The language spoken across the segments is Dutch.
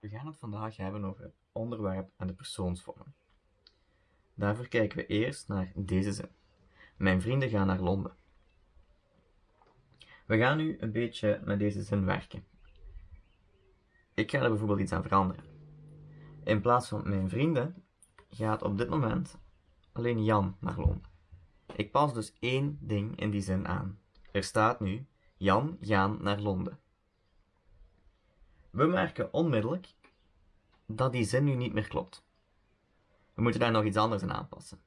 We gaan het vandaag hebben over het onderwerp en de persoonsvorm. Daarvoor kijken we eerst naar deze zin. Mijn vrienden gaan naar Londen. We gaan nu een beetje met deze zin werken. Ik ga er bijvoorbeeld iets aan veranderen. In plaats van mijn vrienden gaat op dit moment alleen Jan naar Londen. Ik pas dus één ding in die zin aan. Er staat nu Jan gaan naar Londen. We merken onmiddellijk dat die zin nu niet meer klopt. We moeten daar nog iets anders aan aanpassen.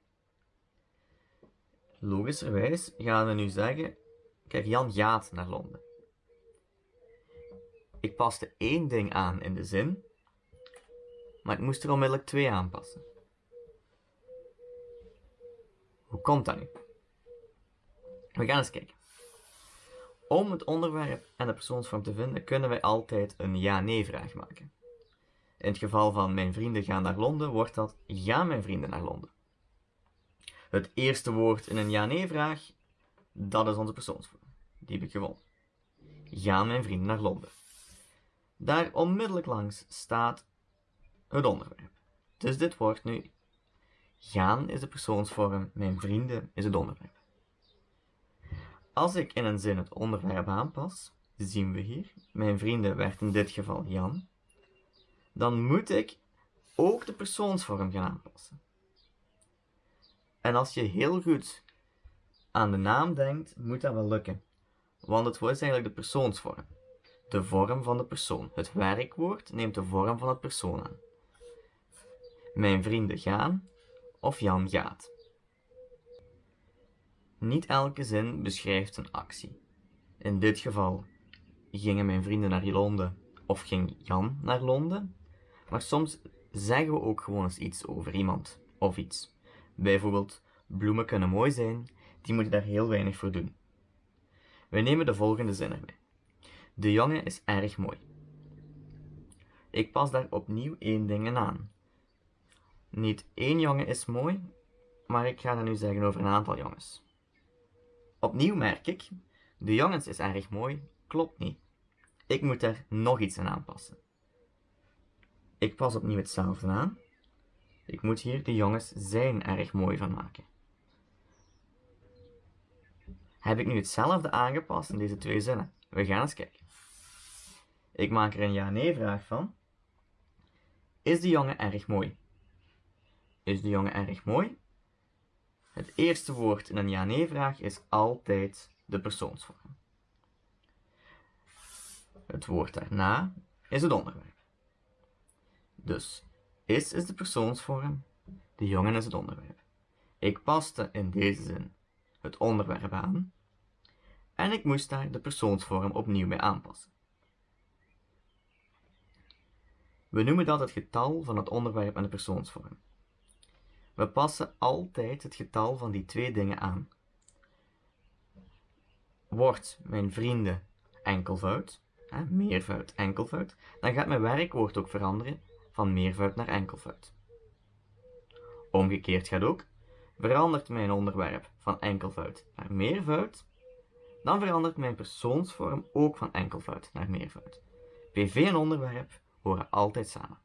Logischerwijs gaan we nu zeggen, kijk Jan gaat naar Londen. Ik paste één ding aan in de zin, maar ik moest er onmiddellijk twee aanpassen. Hoe komt dat nu? We gaan eens kijken. Om het onderwerp en de persoonsvorm te vinden, kunnen wij altijd een ja-nee vraag maken. In het geval van mijn vrienden gaan naar Londen, wordt dat gaan mijn vrienden naar Londen. Het eerste woord in een ja-nee vraag, dat is onze persoonsvorm. Die heb ik gewonnen. Gaan mijn vrienden naar Londen. Daar onmiddellijk langs staat het onderwerp. Dus dit wordt nu gaan is de persoonsvorm, mijn vrienden is het onderwerp. Als ik in een zin het onderwerp aanpas, zien we hier, mijn vrienden werd in dit geval Jan, dan moet ik ook de persoonsvorm gaan aanpassen. En als je heel goed aan de naam denkt, moet dat wel lukken. Want het woord is eigenlijk de persoonsvorm. De vorm van de persoon. Het werkwoord neemt de vorm van het persoon aan. Mijn vrienden gaan of Jan gaat. Niet elke zin beschrijft een actie. In dit geval gingen mijn vrienden naar Londen of ging Jan naar Londen. Maar soms zeggen we ook gewoon eens iets over iemand of iets. Bijvoorbeeld, bloemen kunnen mooi zijn, die moeten daar heel weinig voor doen. We nemen de volgende zin erbij. De jongen is erg mooi. Ik pas daar opnieuw één ding aan. Niet één jongen is mooi, maar ik ga dat nu zeggen over een aantal jongens. Opnieuw merk ik, de jongens is erg mooi, klopt niet. Ik moet daar nog iets aan aanpassen. Ik pas opnieuw hetzelfde aan. Ik moet hier de jongens zijn erg mooi van maken. Heb ik nu hetzelfde aangepast in deze twee zinnen? We gaan eens kijken. Ik maak er een ja-nee vraag van. Is de jongen erg mooi? Is de jongen erg mooi? Het eerste woord in een ja-nee vraag is altijd de persoonsvorm. Het woord daarna is het onderwerp. Dus is is de persoonsvorm, de jongen is het onderwerp. Ik paste in deze zin het onderwerp aan en ik moest daar de persoonsvorm opnieuw bij aanpassen. We noemen dat het getal van het onderwerp en de persoonsvorm. We passen altijd het getal van die twee dingen aan. Wordt mijn vrienden enkelvoud, hè, meervoud, enkelvoud, dan gaat mijn werkwoord ook veranderen van meervoud naar enkelvoud. Omgekeerd gaat ook, verandert mijn onderwerp van enkelvoud naar meervoud, dan verandert mijn persoonsvorm ook van enkelvoud naar meervoud. PV en onderwerp horen altijd samen.